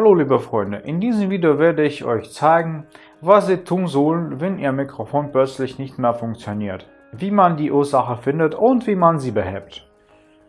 Hallo liebe Freunde, in diesem Video werde ich euch zeigen, was Sie tun sollen, wenn Ihr Mikrofon plötzlich nicht mehr funktioniert, wie man die Ursache findet und wie man sie behebt.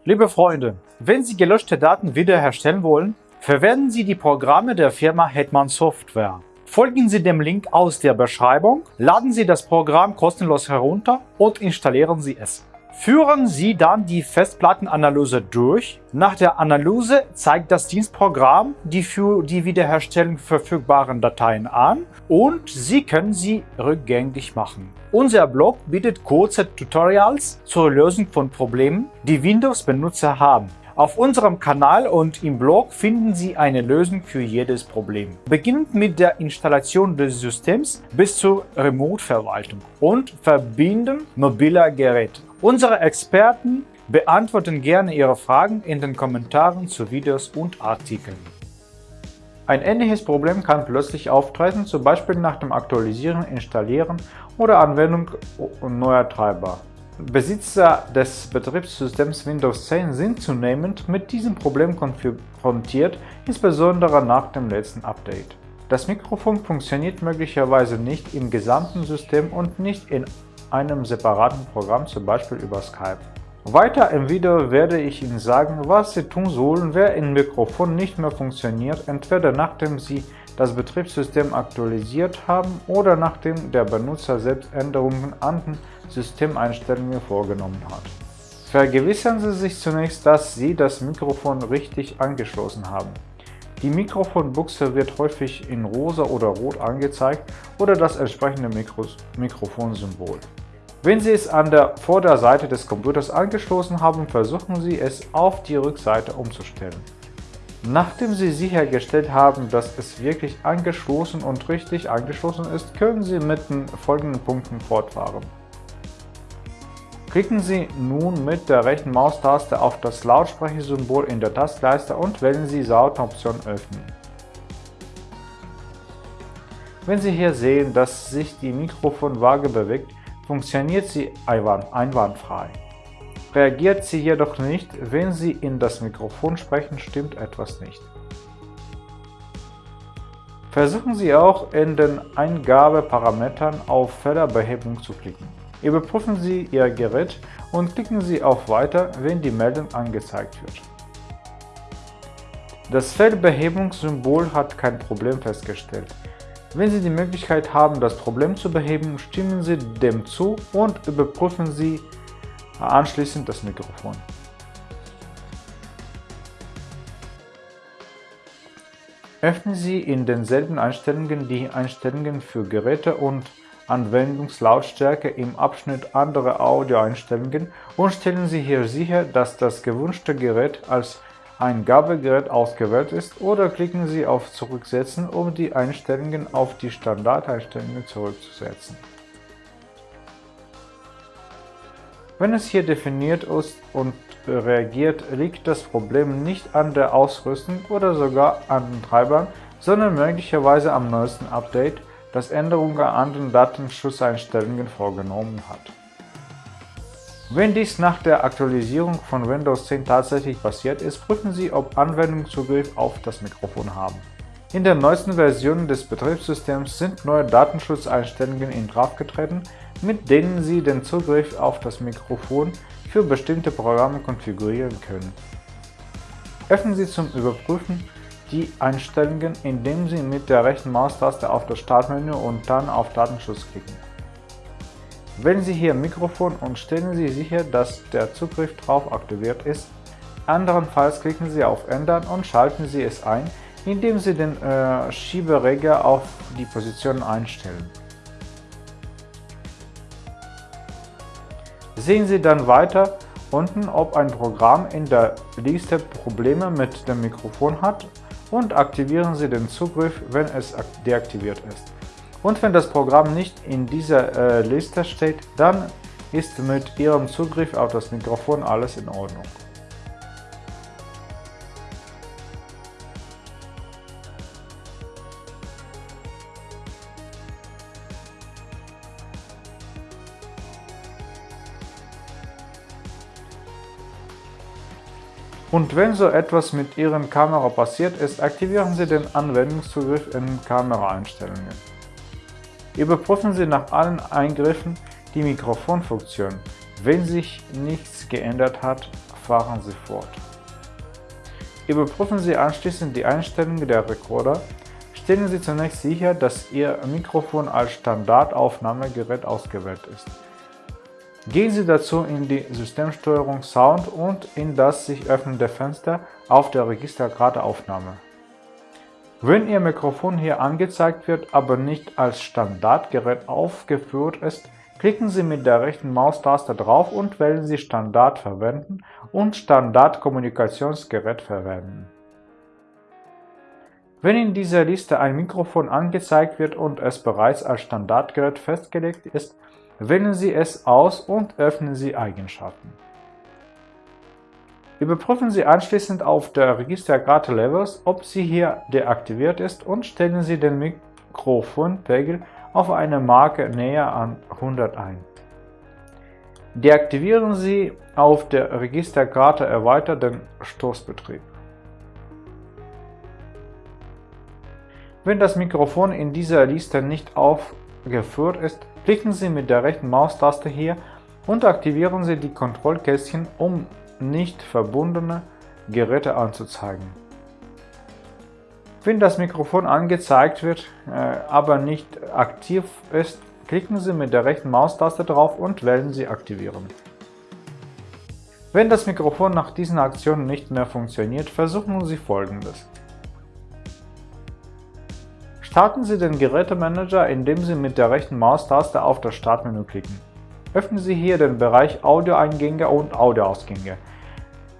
Liebe Freunde, wenn Sie gelöschte Daten wiederherstellen wollen, verwenden Sie die Programme der Firma Hetman Software. Folgen Sie dem Link aus der Beschreibung, laden Sie das Programm kostenlos herunter und installieren Sie es. Führen Sie dann die Festplattenanalyse durch. Nach der Analyse zeigt das Dienstprogramm die für die Wiederherstellung verfügbaren Dateien an und Sie können sie rückgängig machen. Unser Blog bietet kurze Tutorials zur Lösung von Problemen, die Windows-Benutzer haben. Auf unserem Kanal und im Blog finden Sie eine Lösung für jedes Problem. Beginnend mit der Installation des Systems bis zur Remote-Verwaltung und Verbinden mobiler Geräte. Unsere Experten beantworten gerne Ihre Fragen in den Kommentaren zu Videos und Artikeln. Ein ähnliches Problem kann plötzlich auftreten, zum Beispiel nach dem Aktualisieren, Installieren oder Anwendung neuer Treiber. Besitzer des Betriebssystems Windows 10 sind zunehmend mit diesem Problem konfrontiert, insbesondere nach dem letzten Update. Das Mikrofon funktioniert möglicherweise nicht im gesamten System und nicht in einem separaten Programm, zum Beispiel über Skype. Weiter im Video werde ich Ihnen sagen, was Sie tun sollen, wenn Ihr Mikrofon nicht mehr funktioniert, entweder nachdem Sie das Betriebssystem aktualisiert haben oder nachdem der Benutzer selbst Änderungen an den Systemeinstellungen vorgenommen hat. Vergewissern Sie sich zunächst, dass Sie das Mikrofon richtig angeschlossen haben. Die Mikrofonbuchse wird häufig in rosa oder rot angezeigt oder das entsprechende Mikro Mikrofonsymbol. Wenn Sie es an der Vorderseite des Computers angeschlossen haben, versuchen Sie es auf die Rückseite umzustellen. Nachdem Sie sichergestellt haben, dass es wirklich angeschlossen und richtig angeschlossen ist, können Sie mit den folgenden Punkten fortfahren. Klicken Sie nun mit der rechten Maustaste auf das Lautsprechersymbol in der Tastleiste und wählen Sie Soundoption öffnen. Wenn Sie hier sehen, dass sich die Mikrofonwaage bewegt, funktioniert sie einwandfrei. Reagiert sie jedoch nicht, wenn Sie in das Mikrofon sprechen, stimmt etwas nicht. Versuchen Sie auch in den Eingabeparametern auf Fehlerbehebung zu klicken. Überprüfen Sie Ihr Gerät und klicken Sie auf Weiter, wenn die Meldung angezeigt wird. Das Fehlbehebungssymbol hat kein Problem festgestellt. Wenn Sie die Möglichkeit haben, das Problem zu beheben, stimmen Sie dem zu und überprüfen Sie anschließend das Mikrofon. Öffnen Sie in denselben Einstellungen die Einstellungen für Geräte und Anwendungslautstärke im Abschnitt Andere Audioeinstellungen und stellen Sie hier sicher, dass das gewünschte Gerät als Eingabegerät ausgewählt ist oder klicken Sie auf Zurücksetzen, um die Einstellungen auf die Standardeinstellungen zurückzusetzen. Wenn es hier definiert ist und reagiert, liegt das Problem nicht an der Ausrüstung oder sogar an den Treibern, sondern möglicherweise am neuesten Update, das Änderungen an den Datenschutzeinstellungen vorgenommen hat. Wenn dies nach der Aktualisierung von Windows 10 tatsächlich passiert ist, prüfen Sie, ob Anwendungen Zugriff auf das Mikrofon haben. In der neuesten Version des Betriebssystems sind neue Datenschutzeinstellungen in Kraft getreten, mit denen Sie den Zugriff auf das Mikrofon für bestimmte Programme konfigurieren können. Öffnen Sie zum Überprüfen die Einstellungen, indem Sie mit der rechten Maustaste auf das Startmenü und dann auf Datenschutz klicken. Wählen Sie hier Mikrofon und stellen Sie sicher, dass der Zugriff drauf aktiviert ist. Andernfalls klicken Sie auf Ändern und schalten Sie es ein, indem Sie den äh, Schieberegler auf die Position einstellen. Sehen Sie dann weiter unten, ob ein Programm in der Liste Probleme mit dem Mikrofon hat und aktivieren Sie den Zugriff, wenn es deaktiviert ist. Und wenn das Programm nicht in dieser äh, Liste steht, dann ist mit Ihrem Zugriff auf das Mikrofon alles in Ordnung. Und wenn so etwas mit Ihren Kamera passiert ist, aktivieren Sie den Anwendungszugriff in Kameraeinstellungen. Überprüfen Sie nach allen Eingriffen die Mikrofonfunktion. Wenn sich nichts geändert hat, fahren Sie fort. Überprüfen Sie anschließend die Einstellungen der Rekorder. Stellen Sie zunächst sicher, dass Ihr Mikrofon als Standardaufnahmegerät ausgewählt ist. Gehen Sie dazu in die Systemsteuerung Sound und in das sich öffnende Fenster auf der Registerkarte Aufnahme. Wenn Ihr Mikrofon hier angezeigt wird, aber nicht als Standardgerät aufgeführt ist, klicken Sie mit der rechten Maustaste drauf und wählen Sie Standard verwenden und Standardkommunikationsgerät verwenden. Wenn in dieser Liste ein Mikrofon angezeigt wird und es bereits als Standardgerät festgelegt ist, Wählen Sie es aus und öffnen Sie Eigenschaften. Überprüfen Sie anschließend auf der Registerkarte Levels, ob sie hier deaktiviert ist und stellen Sie den Mikrofonpegel auf eine Marke näher an 100 ein. Deaktivieren Sie auf der Registerkarte erweitert den Stoßbetrieb. Wenn das Mikrofon in dieser Liste nicht aufgeführt ist, Klicken Sie mit der rechten Maustaste hier und aktivieren Sie die Kontrollkästchen, um nicht verbundene Geräte anzuzeigen. Wenn das Mikrofon angezeigt wird, äh, aber nicht aktiv ist, klicken Sie mit der rechten Maustaste drauf und wählen Sie Aktivieren. Wenn das Mikrofon nach diesen Aktionen nicht mehr funktioniert, versuchen Sie folgendes. Starten Sie den Gerätemanager, indem Sie mit der rechten Maustaste auf das Startmenü klicken. Öffnen Sie hier den Bereich Audioeingänge und Audioausgänge.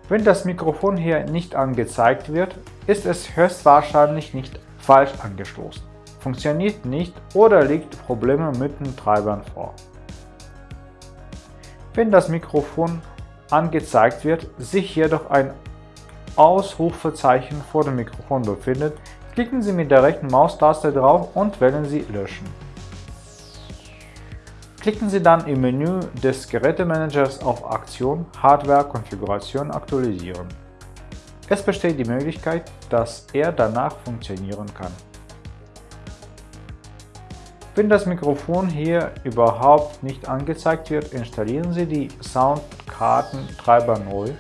Wenn das Mikrofon hier nicht angezeigt wird, ist es höchstwahrscheinlich nicht falsch angestoßen, funktioniert nicht oder liegt Probleme mit den Treibern vor. Wenn das Mikrofon angezeigt wird, sich jedoch ein Ausrufezeichen vor dem Mikrofon befindet, Klicken Sie mit der rechten Maustaste drauf und wählen Sie Löschen. Klicken Sie dann im Menü des Gerätemanagers auf Aktion Hardware Konfiguration aktualisieren. Es besteht die Möglichkeit, dass er danach funktionieren kann. Wenn das Mikrofon hier überhaupt nicht angezeigt wird, installieren Sie die Soundkartentreiber neu,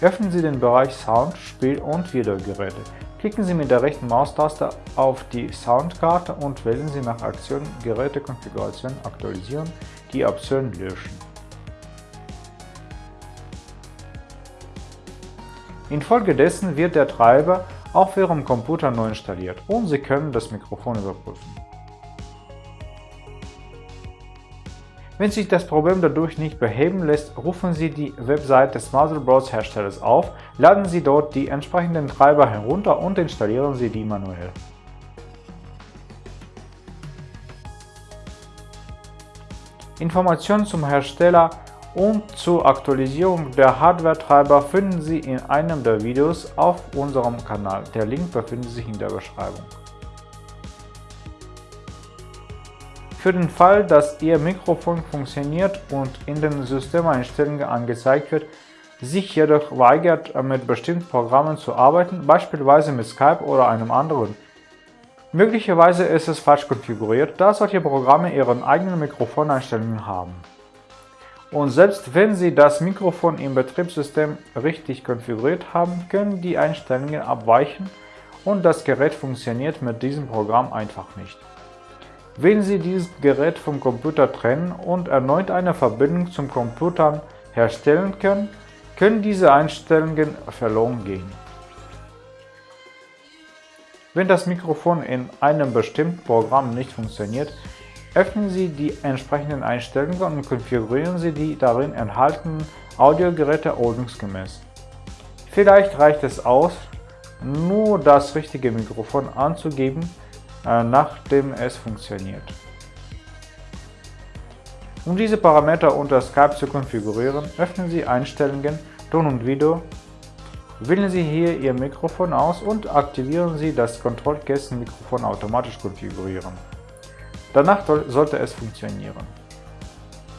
öffnen Sie den Bereich Sound, Spiel und Videogeräte. Klicken Sie mit der rechten Maustaste auf die Soundkarte und wählen Sie nach Aktion Gerätekonfiguration aktualisieren die Option Löschen. Infolgedessen wird der Treiber auf Ihrem Computer neu installiert und Sie können das Mikrofon überprüfen. Wenn sich das Problem dadurch nicht beheben lässt, rufen Sie die Website des Motherboards Herstellers auf, laden Sie dort die entsprechenden Treiber herunter und installieren Sie die manuell. Informationen zum Hersteller und zur Aktualisierung der Hardware-Treiber finden Sie in einem der Videos auf unserem Kanal. Der Link befindet sich in der Beschreibung. Für den Fall, dass Ihr Mikrofon funktioniert und in den Systemeinstellungen angezeigt wird, sich jedoch weigert, mit bestimmten Programmen zu arbeiten, beispielsweise mit Skype oder einem anderen. Möglicherweise ist es falsch konfiguriert, da solche Programme ihren eigenen Mikrofoneinstellungen haben. Und selbst wenn Sie das Mikrofon im Betriebssystem richtig konfiguriert haben, können die Einstellungen abweichen und das Gerät funktioniert mit diesem Programm einfach nicht. Wählen Sie dieses Gerät vom Computer trennen und erneut eine Verbindung zum Computer herstellen können, können diese Einstellungen verloren gehen. Wenn das Mikrofon in einem bestimmten Programm nicht funktioniert, öffnen Sie die entsprechenden Einstellungen und konfigurieren Sie die darin enthaltenen Audiogeräte ordnungsgemäß. Vielleicht reicht es aus, nur das richtige Mikrofon anzugeben nachdem es funktioniert. Um diese Parameter unter Skype zu konfigurieren, öffnen Sie Einstellungen, Ton und Video, wählen Sie hier Ihr Mikrofon aus und aktivieren Sie das Kontrollkästenmikrofon automatisch konfigurieren. Danach sollte es funktionieren.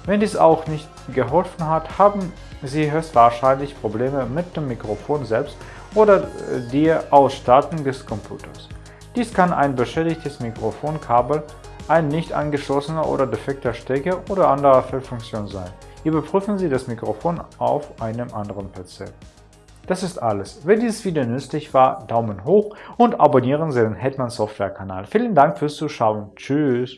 Wenn dies auch nicht geholfen hat, haben Sie höchstwahrscheinlich Probleme mit dem Mikrofon selbst oder der Ausstattung des Computers. Dies kann ein beschädigtes Mikrofonkabel, ein nicht angeschlossener oder defekter Stecker oder andere Fehlfunktion sein. Überprüfen Sie das Mikrofon auf einem anderen PC. Das ist alles. Wenn dieses Video nützlich war, Daumen hoch und abonnieren Sie den Hetman Software Kanal. Vielen Dank fürs Zuschauen. Tschüss.